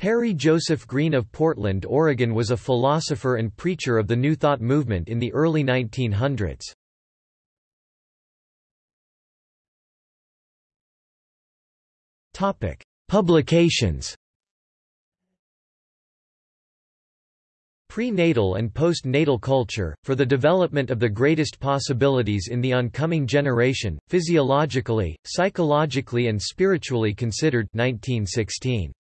Perry Joseph Green of Portland, Oregon was a philosopher and preacher of the New Thought movement in the early 1900s. Publications Prenatal and postnatal culture, for the development of the greatest possibilities in the oncoming generation, physiologically, psychologically and spiritually considered 1916.